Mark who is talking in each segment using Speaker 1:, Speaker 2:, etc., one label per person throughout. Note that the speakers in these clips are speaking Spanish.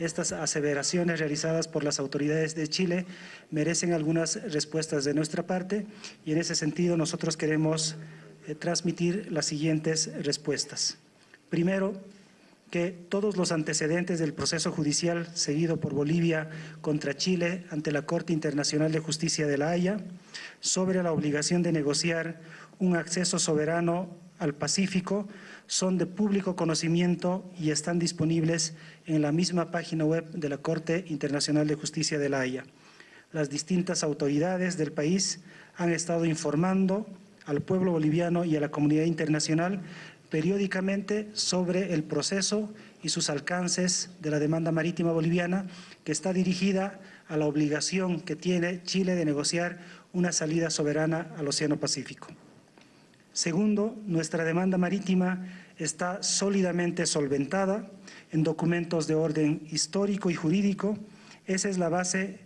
Speaker 1: estas aseveraciones realizadas por las autoridades de Chile merecen algunas respuestas de nuestra parte y en ese sentido nosotros queremos eh, transmitir las siguientes respuestas. Primero, que todos los antecedentes del proceso judicial seguido por Bolivia contra Chile ante la Corte Internacional de Justicia de La Haya sobre la obligación de negociar un acceso soberano al Pacífico son de público conocimiento y están disponibles en la misma página web de la Corte Internacional de Justicia de La Haya. Las distintas autoridades del país han estado informando al pueblo boliviano y a la comunidad internacional periódicamente sobre el proceso y sus alcances de la demanda marítima boliviana que está dirigida a la obligación que tiene Chile de negociar una salida soberana al Océano Pacífico. Segundo, nuestra demanda marítima está sólidamente solventada en documentos de orden histórico y jurídico. Esa es la base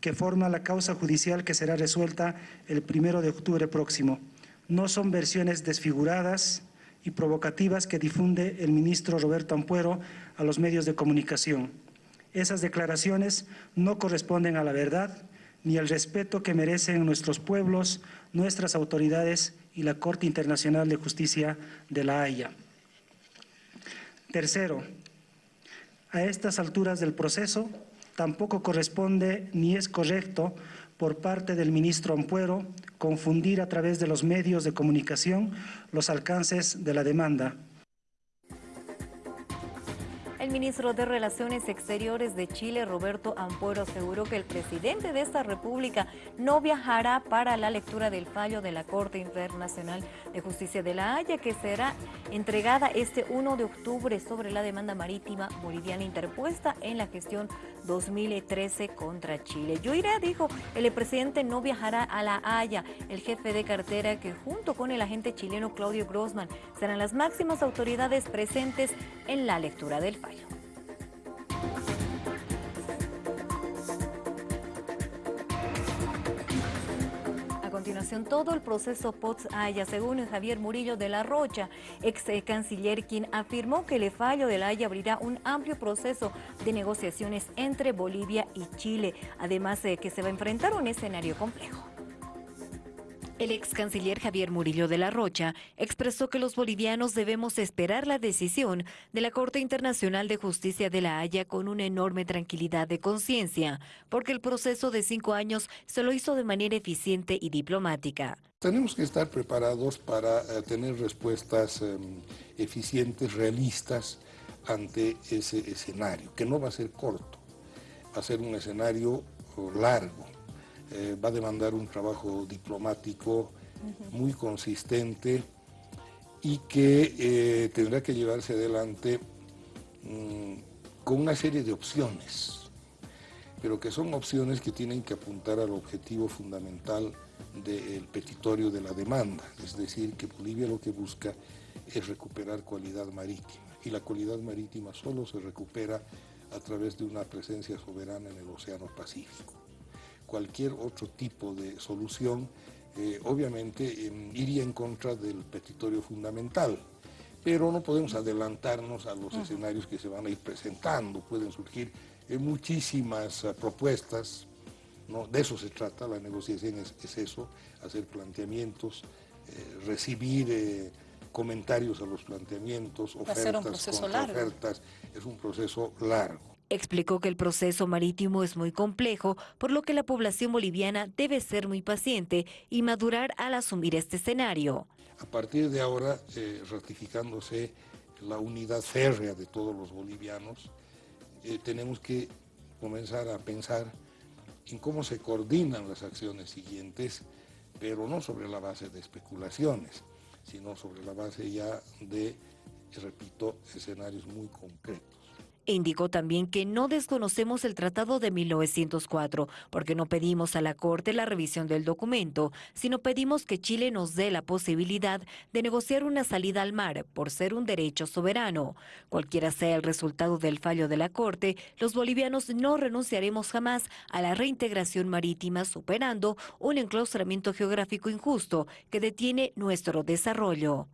Speaker 1: que forma la causa judicial que será resuelta el primero de octubre próximo. No son versiones desfiguradas, y provocativas que difunde el ministro Roberto Ampuero a los medios de comunicación. Esas declaraciones no corresponden a la verdad ni al respeto que merecen nuestros pueblos, nuestras autoridades y la Corte Internacional de Justicia de La Haya. Tercero, a estas alturas del proceso tampoco corresponde ni es correcto por parte del ministro Ampuero confundir a través de los medios de comunicación los alcances de la demanda.
Speaker 2: El ministro de Relaciones Exteriores de Chile, Roberto Ampuero, aseguró que el presidente de esta república no viajará para la lectura del fallo de la Corte Internacional de Justicia de la Haya, que será entregada este 1 de octubre sobre la demanda marítima boliviana interpuesta en la gestión 2013 contra Chile. Yo iré, dijo, el presidente no viajará a La Haya. El jefe de cartera, que junto con el agente chileno Claudio Grossman, serán las máximas autoridades presentes en la lectura del fallo. A continuación, todo el proceso POTS-Haya, según Javier Murillo de la Rocha, ex canciller, quien afirmó que el fallo de la Haya abrirá un amplio proceso de negociaciones entre Bolivia y Chile, además de que se va a enfrentar un escenario complejo. El ex canciller Javier Murillo de la Rocha expresó que los bolivianos debemos esperar la decisión de la Corte Internacional de Justicia de la Haya con una enorme tranquilidad de conciencia, porque el proceso de cinco años se lo hizo de manera eficiente y diplomática.
Speaker 3: Tenemos que estar preparados para eh, tener respuestas em, eficientes, realistas ante ese escenario, que no va a ser corto, va a ser un escenario oh, largo eh, va a demandar un trabajo diplomático muy consistente y que eh, tendrá que llevarse adelante mm, con una serie de opciones, pero que son opciones que tienen que apuntar al objetivo fundamental del petitorio de la demanda, es decir, que Bolivia lo que busca es recuperar cualidad marítima, y la cualidad marítima solo se recupera a través de una presencia soberana en el Océano Pacífico cualquier otro tipo de solución, eh, obviamente em, iría en contra del petitorio fundamental. Pero no podemos adelantarnos a los escenarios que se van a ir presentando. Pueden surgir eh, muchísimas eh, propuestas, ¿no? de eso se trata, la negociación es, eso, hacer planteamientos, recibir comentarios a los planteamientos, ofertas, ofertas, es un proceso largo.
Speaker 2: Explicó que el proceso marítimo es muy complejo, por lo que la población boliviana debe ser muy paciente y madurar al asumir este escenario.
Speaker 3: A partir de ahora, eh, ratificándose la unidad férrea de todos los bolivianos, eh, tenemos que comenzar a pensar en cómo se coordinan las acciones siguientes, pero no sobre la base de especulaciones, sino sobre la base ya de, repito, escenarios muy concretos.
Speaker 2: Indicó también que no desconocemos el Tratado de 1904 porque no pedimos a la Corte la revisión del documento, sino pedimos que Chile nos dé la posibilidad de negociar una salida al mar por ser un derecho soberano. Cualquiera sea el resultado del fallo de la Corte, los bolivianos no renunciaremos jamás a la reintegración marítima superando un enclaustramiento geográfico injusto que detiene nuestro desarrollo.